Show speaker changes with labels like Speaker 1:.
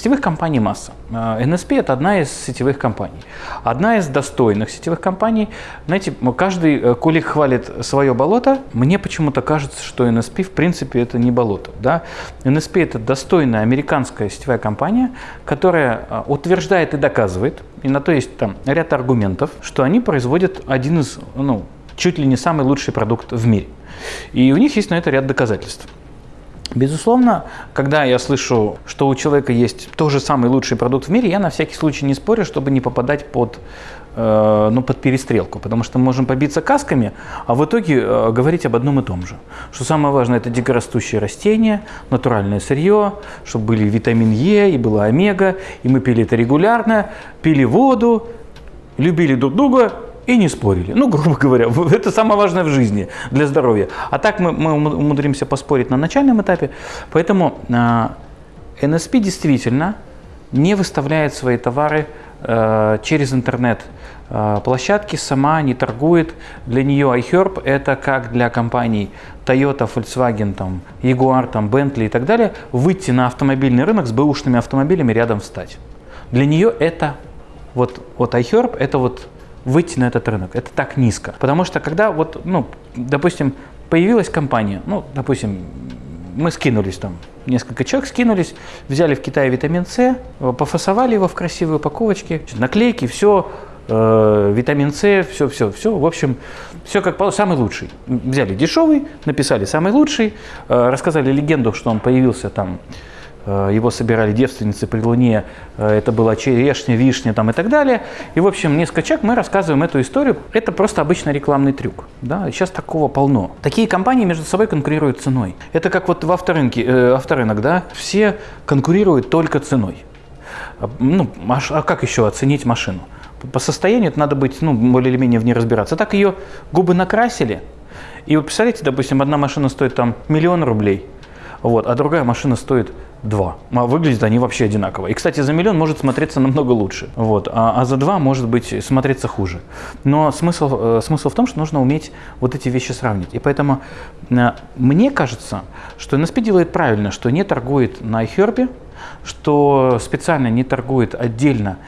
Speaker 1: Сетевых компаний масса. Э, NSP – это одна из сетевых компаний. Одна из достойных сетевых компаний. Знаете, каждый э, кулик хвалит свое болото. Мне почему-то кажется, что NSP в принципе это не болото. Да? NSP – это достойная американская сетевая компания, которая э, утверждает и доказывает, и на то есть там ряд аргументов, что они производят один из, ну, чуть ли не самый лучший продукт в мире. И у них есть на это ряд доказательств. Безусловно, когда я слышу, что у человека есть тоже самый лучший продукт в мире, я на всякий случай не спорю, чтобы не попадать под, э, ну, под перестрелку, потому что мы можем побиться касками, а в итоге э, говорить об одном и том же. Что самое важное – это дикорастущие растения, натуральное сырье, чтобы были витамин Е и была омега, и мы пили это регулярно, пили воду, любили друг друга и не спорили. Ну, грубо говоря, это самое важное в жизни для здоровья. А так мы, мы умудримся поспорить на начальном этапе. Поэтому э, NSP действительно не выставляет свои товары э, через интернет э, площадки, сама не торгует. Для нее iHerb это как для компаний Toyota, Volkswagen, там, Jaguar, там, Bentley и так далее, выйти на автомобильный рынок с бэушными автомобилями рядом встать. Для нее это вот, вот iHerb это вот выйти на этот рынок. Это так низко. Потому что когда вот, ну, допустим, появилась компания, ну, допустим, мы скинулись там, несколько человек скинулись, взяли в Китае витамин С, пофасовали его в красивые упаковочки, наклейки, все, э, витамин С, все, все, все, в общем, все как самый лучший. Взяли дешевый, написали самый лучший, э, рассказали легенду, что он появился там его собирали девственницы при луне, э, это была черешня, вишня там и так далее. И, в общем, несколько человек мы рассказываем эту историю. Это просто обычный рекламный трюк. Да? Сейчас такого полно. Такие компании между собой конкурируют ценой. Это как вот в авторынке, э, авторынок, да? все конкурируют только ценой. А, ну, а как еще оценить машину? По состоянию это надо быть, ну, более или менее в ней разбираться. Так ее губы накрасили, и вы представляете, допустим, одна машина стоит там миллион рублей, вот, а другая машина стоит 2. А выглядят они вообще одинаково. И, кстати, за миллион может смотреться намного лучше. Вот. А, а за 2 может быть смотреться хуже. Но смысл, э, смысл в том, что нужно уметь вот эти вещи сравнить. И поэтому э, мне кажется, что NSP делает правильно, что не торгует на iHerb, что специально не торгует отдельно